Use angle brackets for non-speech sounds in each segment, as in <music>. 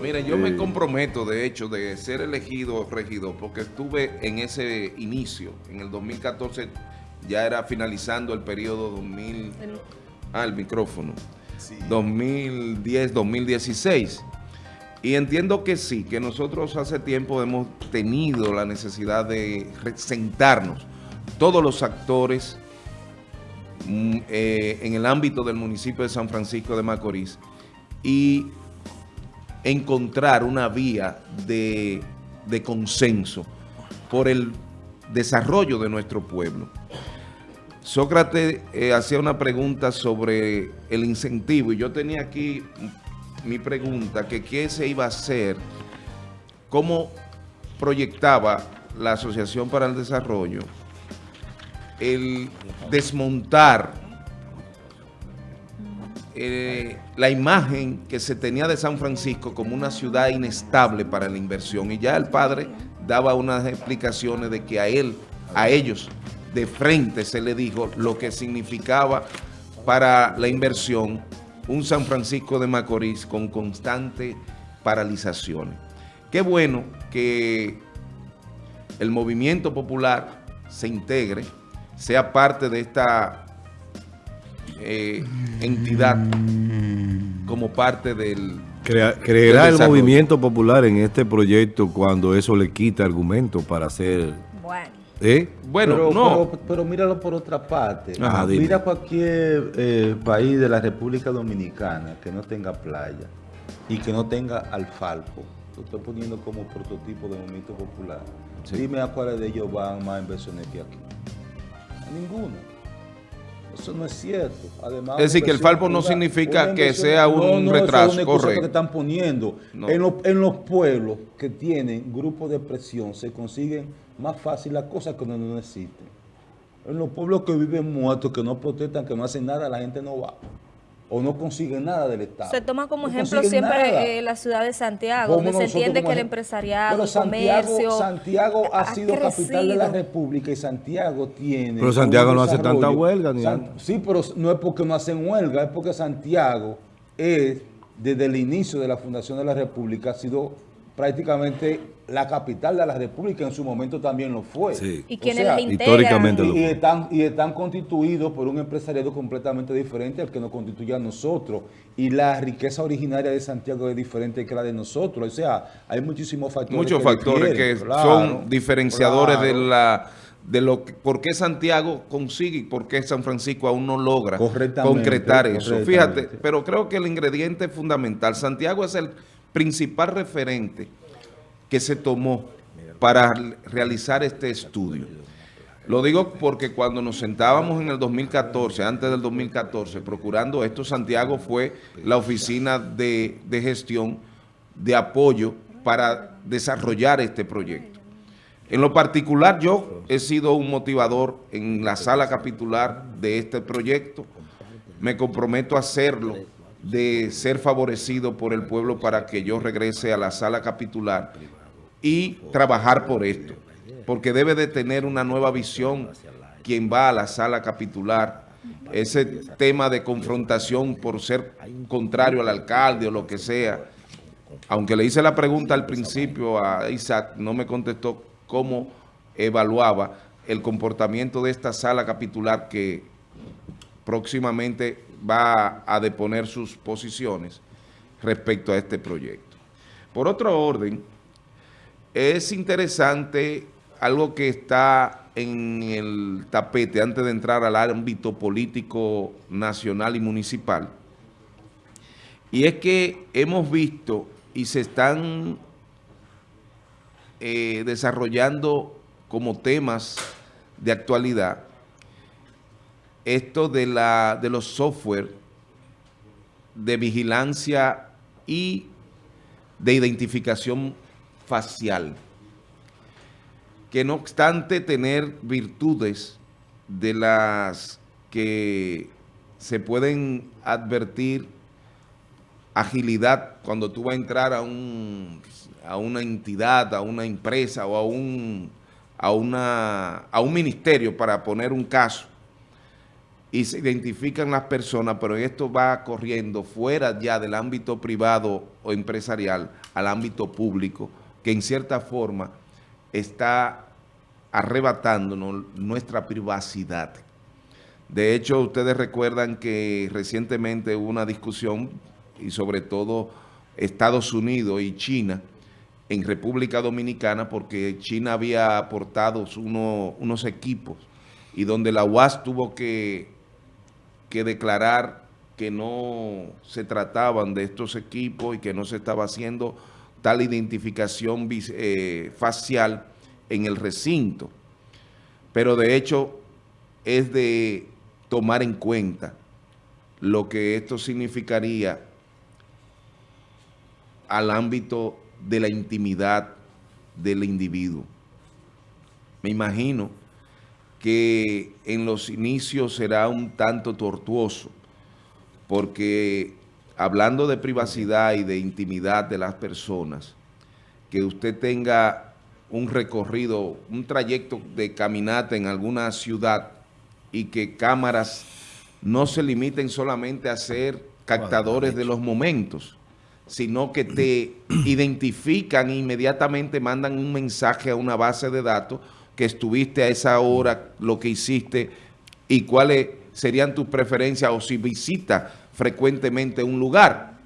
Mira, yo me comprometo, de hecho, de ser elegido regidor, porque estuve en ese inicio, en el 2014, ya era finalizando el periodo 2000... Ah, el micrófono. 2010-2016. Y entiendo que sí, que nosotros hace tiempo hemos tenido la necesidad de sentarnos, todos los actores mm, eh, en el ámbito del municipio de San Francisco de Macorís, y encontrar una vía de, consenso por el desarrollo de nuestro pueblo. Sócrates eh, hacía una pregunta sobre el incentivo y yo tenía aquí mi pregunta, que qué se iba a hacer, cómo proyectaba la Asociación para el Desarrollo el desmontar eh, la imagen que se tenía de San Francisco como una ciudad inestable para la inversión. Y ya el padre daba unas explicaciones de que a él, a ellos, de frente se le dijo lo que significaba para la inversión un San Francisco de Macorís con constantes paralizaciones. Qué bueno que el movimiento popular se integre, sea parte de esta eh, entidad como parte del... ¿Creerá el movimiento popular en este proyecto cuando eso le quita argumento para hacer... Bueno. ¿Eh? Bueno, pero, no. Pero, míralo por otra parte. Mira cualquier eh, país de la República Dominicana que no tenga playa y que no tenga alfalco. Lo estoy poniendo como prototipo de movimiento popular. Dime a cuáles de ellos van más inversiones que aquí. A ninguno. Eso no es cierto. Además, es decir, que el falpo no significa que sea un retraso. es una que están poniendo. En, los pueblos que tienen grupos de presión se consiguen más fácil las cosas que no necesiten. En los pueblos que viven muertos, que no protestan, que no hacen nada, la gente no va o no consiguen nada del Estado. Se toma como ejemplo siempre eh, la ciudad de Santiago, donde se entiende que el empresariado, el comercio... Santiago ha, sido capital de la República y Santiago tiene... Pero Santiago no hace tanta huelga. Ni sí, pero no es porque no hacen huelga, es porque Santiago es, desde el inicio de la fundación de la República, ha sido prácticamente la capital de la República en su momento también lo fue. ¿Y quiénes la históricamente y, están, y están constituidos por un empresariado completamente diferente al que nos constituye a nosotros. Y la riqueza originaria de Santiago es diferente que la de nosotros. O sea, hay muchísimos factores Muchos factores que son diferenciadores de la de lo que, por qué Santiago consigue y por qué San Francisco aún no logra concretar eso. Fíjate, pero creo que el ingrediente fundamental, Santiago es el principal referente que se tomó para realizar este estudio. Lo digo porque cuando nos sentábamos en el 2014, antes del 2014, procurando esto, Santiago fue la oficina de, de gestión de apoyo para desarrollar este proyecto. En lo particular, yo he sido un motivador en la sala capitular de este proyecto. Me comprometo a hacerlo de ser favorecido por el pueblo para que yo regrese a la sala capitular y trabajar por esto, porque debe de tener una nueva visión quien va a la sala capitular, ese tema de confrontación por ser contrario al alcalde o lo que sea, aunque le hice la pregunta al principio a Isaac, no me contestó cómo evaluaba el comportamiento de esta sala capitular que próximamente va a deponer sus posiciones respecto a este proyecto. Por otro orden, es interesante algo que está en el tapete antes de entrar al ámbito político nacional y municipal, y es que hemos visto y se están eh, desarrollando como temas de actualidad esto de, la, de los software de vigilancia y de identificación facial, que no obstante tener virtudes de las que se pueden advertir agilidad cuando tú vas a entrar a, un, a una entidad, a una empresa o a un, a, una, a un ministerio para poner un caso, y se identifican las personas, pero esto va corriendo fuera ya del ámbito privado o empresarial al ámbito público, que en cierta forma está arrebatándonos nuestra privacidad. De hecho, ustedes recuerdan que recientemente hubo una discusión, y sobre todo Estados Unidos y China, en República Dominicana, porque China había aportado unos equipos, y donde la UAS tuvo que que declarar que no se trataban de estos equipos y que no se estaba haciendo tal identificación eh, facial en el recinto. Pero de hecho es de tomar en cuenta lo que esto significaría al ámbito de la intimidad del individuo. Me imagino que en los inicios será un tanto tortuoso, porque hablando de privacidad y de intimidad de las personas, que usted tenga un recorrido, un trayecto de caminata en alguna ciudad y que cámaras no se limiten solamente a ser captadores de los momentos, sino que te <clears throat> identifican e inmediatamente mandan un mensaje a una base de datos que estuviste a esa hora, lo que hiciste y cuáles serían tus preferencias o si visitas frecuentemente un lugar.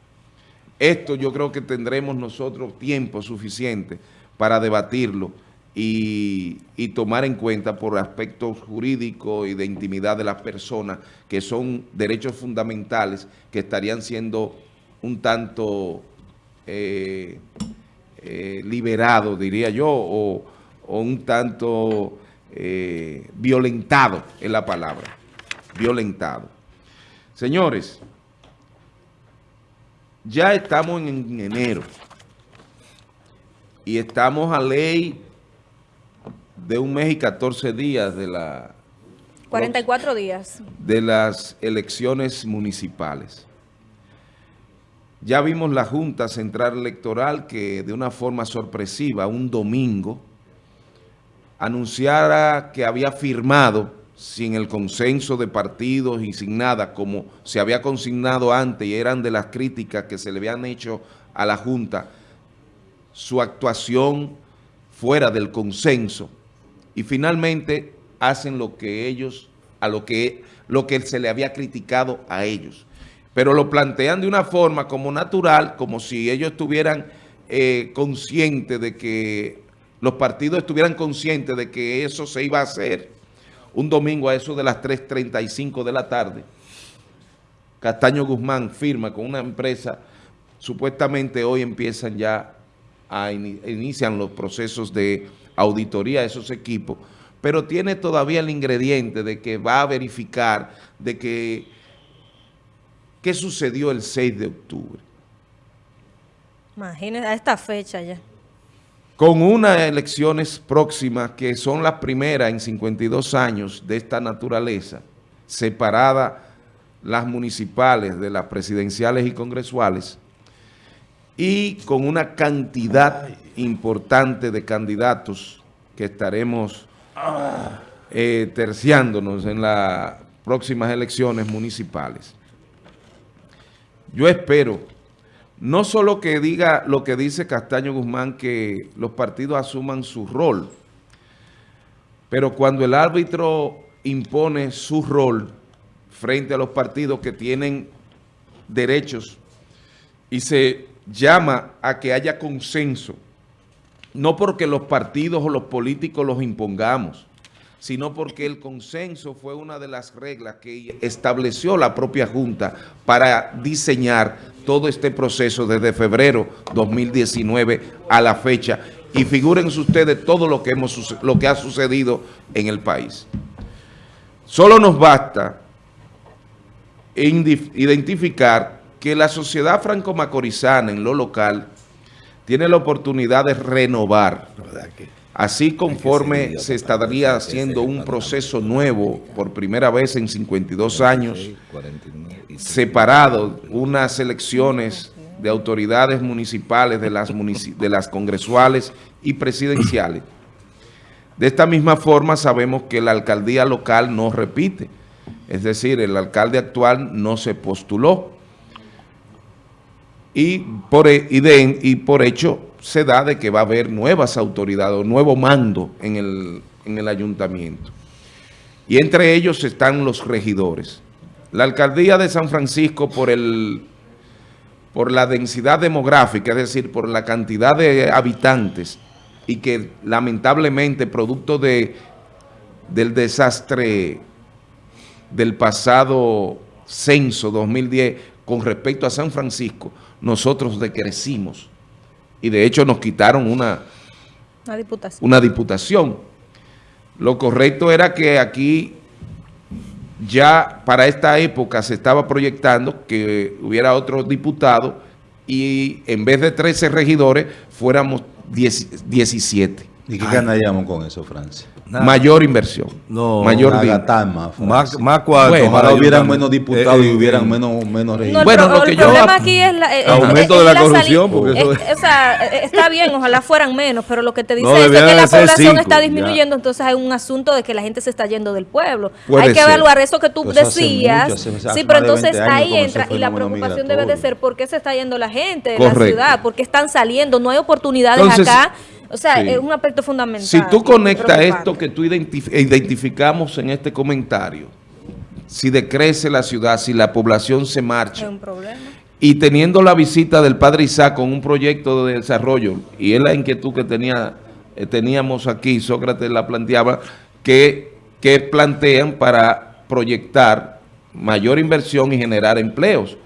Esto yo creo que tendremos nosotros tiempo suficiente para debatirlo y, tomar en cuenta por aspectos jurídicos y de intimidad de las personas, que son derechos fundamentales que estarían siendo un tanto eh, eh, liberados, diría yo, o o un tanto eh, violentado en la palabra, violentado. Señores, ya estamos en enero y estamos a ley de un mes y 14 días de la... 44 días. De las elecciones municipales. Ya vimos la Junta Central Electoral que de una forma sorpresiva, un domingo, anunciara que había firmado sin el consenso de partidos y sin nada, como se había consignado antes y eran de las críticas que se le habían hecho a la Junta, su actuación fuera del consenso y finalmente hacen lo que ellos, a lo que, lo que se le había criticado a ellos. Pero lo plantean de una forma como natural, como si ellos estuvieran eh, conscientes de que los partidos estuvieran conscientes de que eso se iba a hacer un domingo a eso de las 3.35 de la tarde. Castaño Guzmán firma con una empresa, supuestamente hoy empiezan ya a inician los procesos de auditoría de esos equipos, pero tiene todavía el ingrediente de que va a verificar de que qué sucedió el 6 de octubre. Imagínense, a esta fecha ya con unas elecciones próximas que son las primeras en 52 años de esta naturaleza, separada las municipales de las presidenciales y congresuales, y con una cantidad importante de candidatos que estaremos eh, terciándonos en las próximas elecciones municipales. Yo espero no solo que diga lo que dice Castaño Guzmán, que los partidos asuman su rol, pero cuando el árbitro impone su rol frente a los partidos que tienen derechos y se llama a que haya consenso, no porque los partidos o los políticos los impongamos, sino porque el consenso fue una de las reglas que estableció la propia Junta para diseñar todo este proceso desde febrero 2019 a la fecha. Y figúrense ustedes todo lo que, hemos, lo que ha sucedido en el país. Solo nos basta identificar que la sociedad franco-macorizana en lo local tiene la oportunidad de renovar Así conforme se estaría haciendo un proceso nuevo por primera vez en 52 años, separado unas elecciones de autoridades municipales, de las, de las congresuales y presidenciales. De esta misma forma sabemos que la alcaldía local no repite, Es decir, el alcalde actual no se postuló. Y por, e, y, por hecho se da de que va a haber nuevas autoridades o nuevo mando en el, en el ayuntamiento. Y entre ellos están los regidores. La alcaldía de San Francisco por el por la densidad demográfica, es decir, por la cantidad de habitantes y que lamentablemente producto de, del desastre del pasado censo 2010 con respecto a San Francisco, nosotros decrecimos y de hecho nos quitaron una, una, diputación. una diputación. Lo correcto era que aquí ya para esta época se estaba proyectando que hubiera otro diputado y en vez de 13 regidores fuéramos 17. ¿Y qué ganaríamos con eso, Francia? Mayor inversión. No, mayor más, más, más cuarto. ojalá hubieran menos diputados y hubieran menos, menos regidores. bueno, lo que el problema aquí es la, el aumento de la, corrupción. Porque eso o sea, está bien, ojalá fueran menos, pero lo que te dice es que la población está disminuyendo, entonces hay un asunto de que la gente se está yendo del pueblo. hay que evaluar eso que tú decías. sí, pero entonces ahí entra y la preocupación debe de ser por qué se está yendo la gente de la ciudad, por qué están saliendo, no hay oportunidades acá o sea, es un aspecto fundamental. Si tú conectas esto que tú identificamos en este comentario, si decrece la ciudad, si la población se marcha. Es un problema. Y teniendo la visita del padre Isaac con un proyecto de desarrollo, y es la inquietud que tenía, eh, teníamos aquí, Sócrates la planteaba, que, que plantean para proyectar mayor inversión y generar empleos.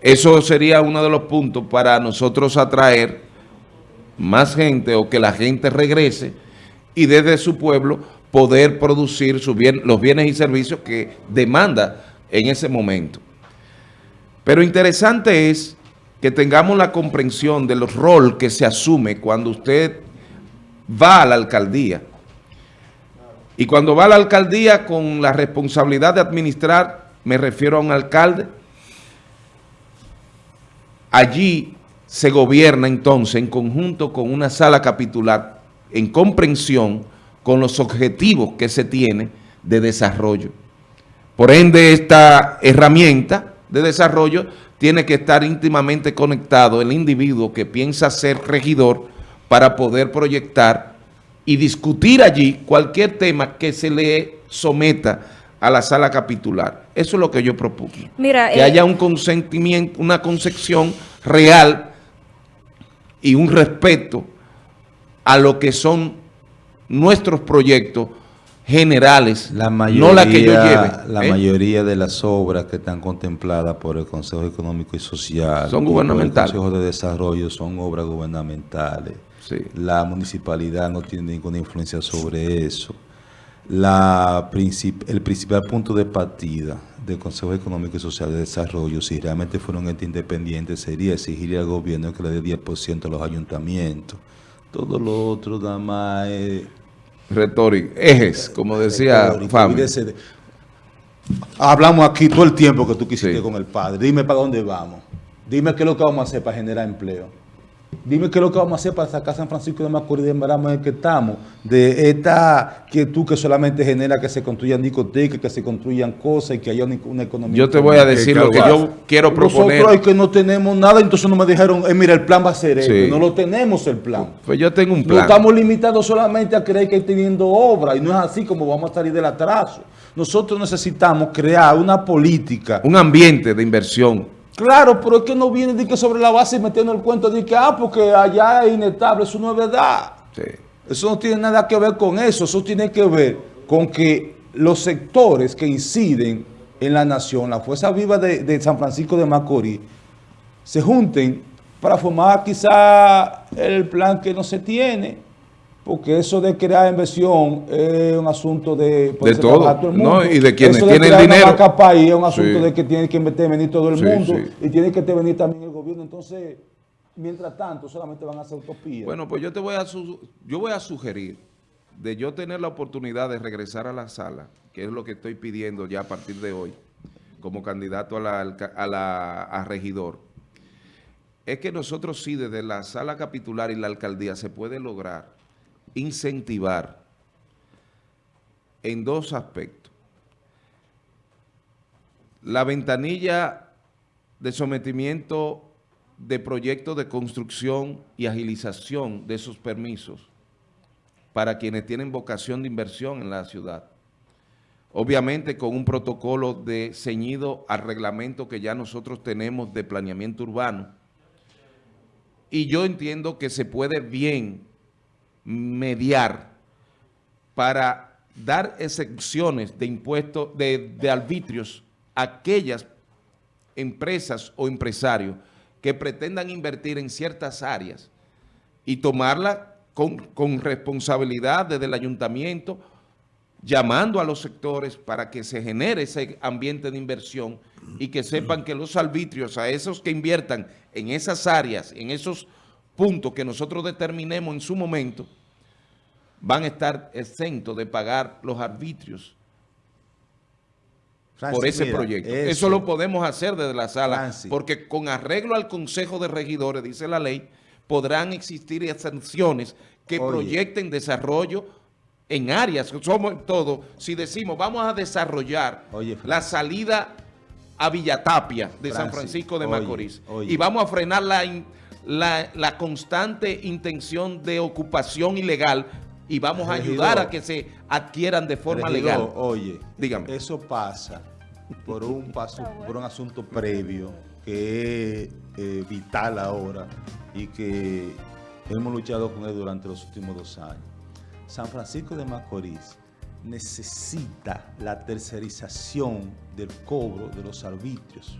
Eso sería uno de los puntos para nosotros atraer más gente o que la gente regrese y desde su pueblo poder producir los bienes y servicios que demanda en ese momento. Pero interesante es que tengamos la comprensión del rol que se asume cuando usted va a la alcaldía. Y cuando va a la alcaldía con la responsabilidad de administrar, me refiero a un alcalde, allí se gobierna entonces en conjunto con una sala capitular en comprensión con los objetivos que se tiene de desarrollo. Por ende, esta herramienta de desarrollo tiene que estar íntimamente conectado el individuo que piensa ser regidor para poder proyectar y discutir allí cualquier tema que se le someta a la sala capitular. Eso es lo que yo propongo. Mira, que eh, haya un consentimiento, una concepción real y un respeto a lo que son nuestros proyectos generales, la mayoría, no la que yo lleve. La ¿eh? mayoría de las obras que están contempladas por el Consejo Económico y Social son gubernamentales. el Consejo de Desarrollo son obras gubernamentales. La municipalidad no tiene ninguna influencia sobre eso. La el principal punto de partida del Consejo Económico y Social de Desarrollo, si realmente fueron ente independiente, sería exigir al gobierno que le dé 10% a los ayuntamientos. Todo lo otro nada más es... Retórico, ejes, como decía Fami. Hablamos aquí todo el tiempo que tú quisiste con el padre. Dime para dónde vamos. Dime qué es lo que vamos a hacer para generar empleo. Dime qué es lo que vamos a hacer para sacar San Francisco de Macorís de Embaramo en el que estamos, de esta quietud que solamente genera que se construyan discotecas, que se construyan cosas y que haya una, economía. Yo te voy a decir lo que yo quiero proponer. Nosotros que no tenemos nada, entonces no me dijeron, eh, mira, el plan va a ser eso. No lo tenemos el plan. Pues yo tengo un plan. No estamos limitados solamente a creer que hay teniendo obra y no es así como vamos a salir del atraso. Nosotros necesitamos crear una política. Un ambiente de inversión Claro, pero es que no viene de que sobre la base metiendo el cuento de que, ah, porque allá es inestable, eso no es verdad. Eso no tiene nada que ver con eso, eso tiene que ver con que los sectores que inciden en la nación, la fuerza viva de, San Francisco de Macorís, se junten para formar quizá el plan que no se tiene, porque eso de crear inversión es un asunto de, de todo, el mundo. y de quienes tienen dinero. país es un asunto de que tiene que venir todo el mundo y tiene que venir también el gobierno. Entonces, mientras tanto, solamente van a hacer utopías. Bueno, pues yo te voy a yo voy a sugerir de yo tener la oportunidad de regresar a la sala, que es lo que estoy pidiendo ya a partir de hoy, como candidato a la, a la a regidor, es que nosotros sí, desde la sala capitular y la alcaldía, se puede lograr incentivar en dos aspectos. la ventanilla de sometimiento de proyectos de construcción y agilización de esos permisos para quienes tienen vocación de inversión en la ciudad. Obviamente con un protocolo de ceñido al reglamento que ya nosotros tenemos de planeamiento urbano. Y yo entiendo que se puede bien mediar para dar excepciones de impuestos, de, de arbitrios a aquellas empresas o empresarios que pretendan invertir en ciertas áreas y tomarla con, con responsabilidad desde el ayuntamiento, llamando a los sectores para que se genere ese ambiente de inversión y que sepan que los arbitrios a esos que inviertan en esas áreas, en esos puntos que nosotros determinemos en su momento, van a estar exentos de pagar los arbitrios por ese proyecto. Eso, lo podemos hacer desde la sala, porque con arreglo al Consejo de Regidores, dice la ley, podrán existir exenciones que proyecten desarrollo en áreas, somos todo, si decimos vamos a desarrollar la salida a Villatapia de San Francisco de Macorís y vamos a frenar la, la, la constante intención de ocupación ilegal y vamos a ayudar a que se adquieran de forma legal. Oye, dígame. Eso pasa por un paso, por un asunto previo que es eh, vital ahora y que hemos luchado con él durante los últimos dos años. San Francisco de Macorís necesita la tercerización del cobro de los arbitrios.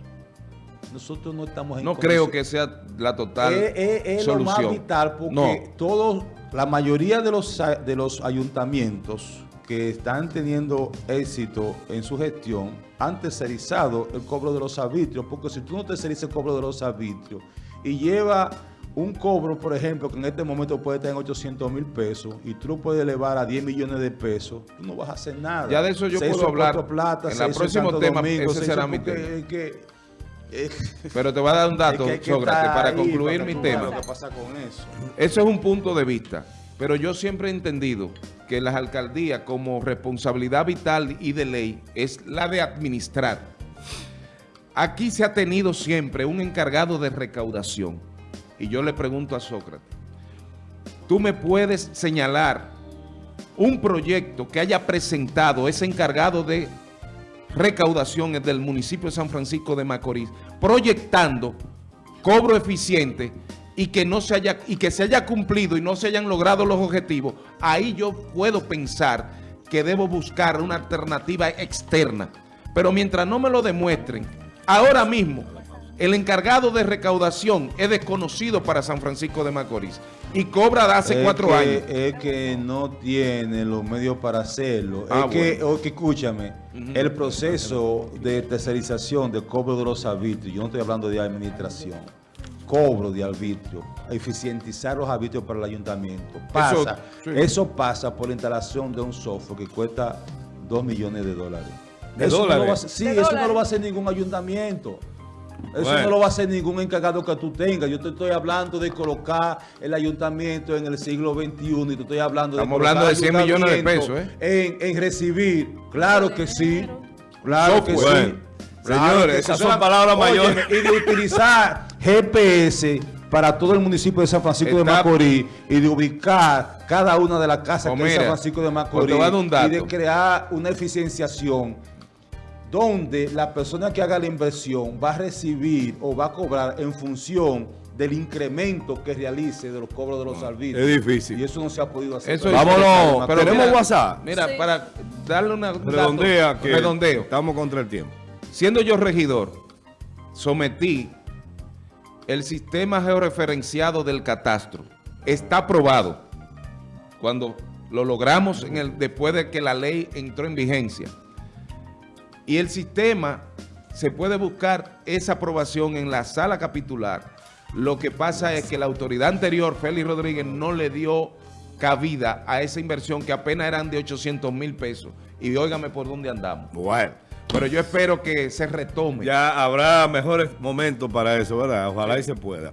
Nosotros no estamos en No creo que sea la total es, solución. lo más vital porque todos la mayoría de los, de los ayuntamientos que están teniendo éxito en su gestión han tercerizado el cobro de los arbitrios, porque si tú no tercerizas el cobro de los arbitrios y lleva un cobro, por ejemplo, que en este momento puede estar en 800 mil pesos y tú lo puedes elevar a 10 millones de pesos, tú no vas a hacer nada. Ya de eso yo puedo hablar. Plata, en el próximo tema, ese será mi tema. Eh, Pero te voy a dar un dato, Sócrates, para concluir mi tema. pasa con eso. Eso es un punto de vista. Pero yo siempre he entendido que las alcaldías como responsabilidad vital y de ley es la de administrar. Aquí se ha tenido siempre un encargado de recaudación. Y yo le pregunto a Sócrates, ¿tú me puedes señalar un proyecto que haya presentado ese encargado de recaudaciones del municipio de San Francisco de Macorís, proyectando cobro eficiente y que no se haya y que se haya cumplido y no se hayan logrado los objetivos, ahí yo puedo pensar que debo buscar una alternativa externa. Pero mientras no me lo demuestren, ahora mismo el encargado de recaudación es desconocido para San Francisco de Macorís y cobra de hace cuatro años. Es que no tiene los medios para hacerlo. es ah, que, escúchame, el proceso de tercerización de cobro de los arbitrios, yo no estoy hablando de administración, cobro de arbitrio, eficientizar los arbitrios para el ayuntamiento. Pasa, eso, pasa por la instalación de un software que cuesta 2 millones de dólares. ¿De dólares? sí, eso no lo va a hacer ningún ayuntamiento. Eso no lo va a hacer ningún encargado que tú tengas. Yo te estoy hablando de colocar el ayuntamiento en el siglo XXI y te estoy hablando de Estamos hablando de 100 millones de pesos, ¿eh? En, recibir. Claro que sí. Claro que sí. Señores, esas son palabras mayores. Y de utilizar GPS para todo el municipio de San Francisco de Macorís y de ubicar cada una de las casas que San Francisco de Macorís y de crear una eficienciación donde la persona que haga la inversión va a recibir o va a cobrar en función del incremento que realice de los cobros de los servicios. Es difícil. Y eso no se ha podido hacer. Vámonos, pero tenemos WhatsApp. Mira, para darle una Redondea que redondeo. Estamos contra el tiempo. Siendo yo regidor, sometí el sistema georreferenciado del catastro. Está aprobado. Cuando lo logramos en el, después de que la ley entró en vigencia. Y el sistema, se puede buscar esa aprobación en la sala capitular. Lo que pasa es que la autoridad anterior, Félix Rodríguez, no le dio cabida a esa inversión que apenas eran de 800 mil pesos. Y óigame por dónde andamos. Bueno. Pero yo espero que se retome. Ya habrá mejores momentos para eso, ¿verdad? Ojalá y se pueda.